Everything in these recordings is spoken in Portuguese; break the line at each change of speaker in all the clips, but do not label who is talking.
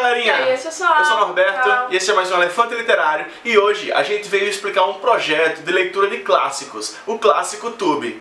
galerinha!
E aí, pessoal?
Eu sou o Norberto
Tchau.
e esse é mais um Elefante Literário e hoje a gente veio explicar um projeto de leitura de clássicos, o Clássico Tube.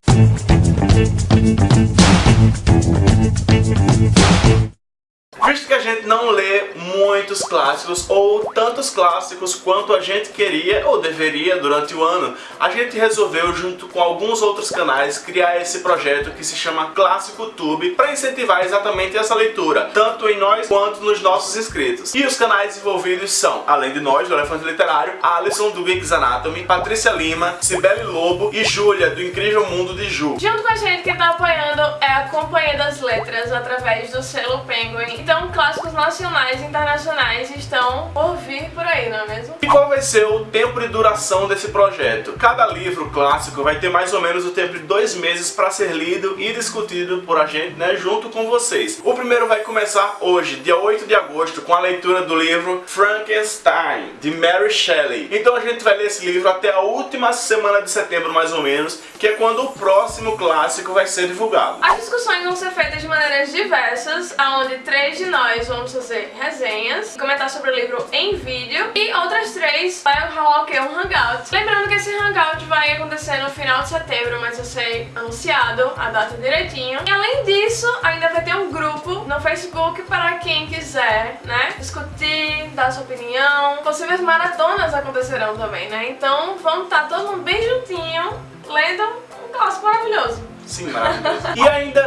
Visto que a gente não lê muitos clássicos, ou tantos clássicos quanto a gente queria ou deveria durante o ano, a gente resolveu, junto com alguns outros canais, criar esse projeto que se chama Clássico Tube para incentivar exatamente essa leitura, tanto em nós quanto nos nossos inscritos. E os canais envolvidos são, além de nós, do Elefante Literário, Alisson do Geeks Anatomy, Patrícia Lima, Cibele Lobo e Júlia, do Incrível Mundo de Ju.
Junto com a gente, quem tá apoiando é a Companhia das Letras, através do selo Penguin. Então, clássicos nacionais e internacionais estão por vir por aí, não é mesmo?
E qual vai ser o tempo de duração desse projeto? Cada livro clássico vai ter mais ou menos o tempo de dois meses para ser lido e discutido por a gente, né, junto com vocês. O primeiro vai começar hoje, dia 8 de agosto, com a leitura do livro Frankenstein, de Mary Shelley. Então a gente vai ler esse livro até a última semana de setembro, mais ou menos, que é quando o próximo clássico vai ser divulgado.
As discussões vão ser feitas de maneiras diversas, onde três de nós vamos fazer resenhas, comentar sobre o livro em vídeo, e outras três vai rolar o? Um hangout. Lembrando que esse hangout vai acontecer no final de setembro, mas vai ser anunciado a data direitinho. E além disso, ainda vai ter um grupo no Facebook para quem quiser, né, discutir, dar sua opinião. Possíveis maratonas acontecerão também, né? Então vamos estar todo mundo bem juntinho, lendo um clássico maravilhoso.
Sim, maravilhoso. E ainda.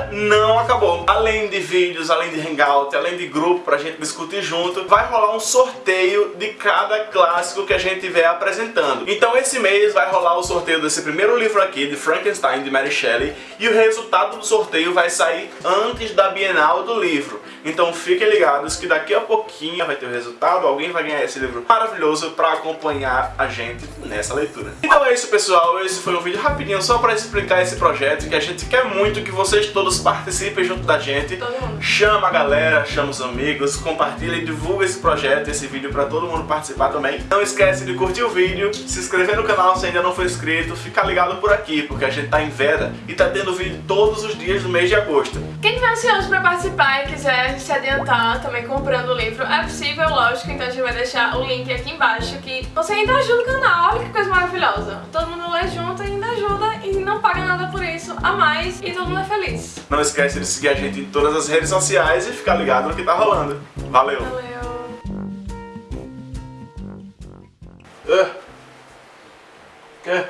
Além de vídeos, além de hangout, além de grupo pra gente discutir junto, vai rolar um sorteio de cada clássico que a gente estiver apresentando. Então esse mês vai rolar o sorteio desse primeiro livro aqui, de Frankenstein, de Mary Shelley, e o resultado do sorteio vai sair antes da Bienal do livro. Então fiquem ligados que daqui a pouquinho vai ter o resultado, alguém vai ganhar esse livro maravilhoso pra acompanhar a gente nessa leitura. Então é isso pessoal, esse foi um vídeo rapidinho só pra explicar esse projeto que a gente quer muito que vocês todos participem junto da gente.
Mundo.
Chama a galera, chama os amigos, compartilha e divulga esse projeto, esse vídeo pra todo mundo participar também. Não esquece de curtir o vídeo, se inscrever no canal se ainda não for inscrito, ficar ligado por aqui, porque a gente tá em veda e tá tendo vídeo todos os dias do mês de agosto.
Quem tiver ansioso pra participar e quiser se adiantar também comprando o livro, é possível, lógico, então a gente vai deixar o link aqui embaixo que você ainda ajuda o canal, olha que coisa maravilhosa. Todo mundo lê junto e ainda ajuda não paga nada por isso a mais e todo mundo é feliz.
Não esquece de seguir a gente em todas as redes sociais e ficar ligado no que tá rolando. Valeu!
Valeu.
Ah. É,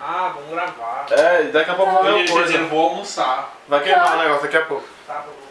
Ah, vamos gravar.
é, daqui a pouco vai
Eu vou almoçar.
Vai queimar o negócio daqui a pouco.
Tá, bom.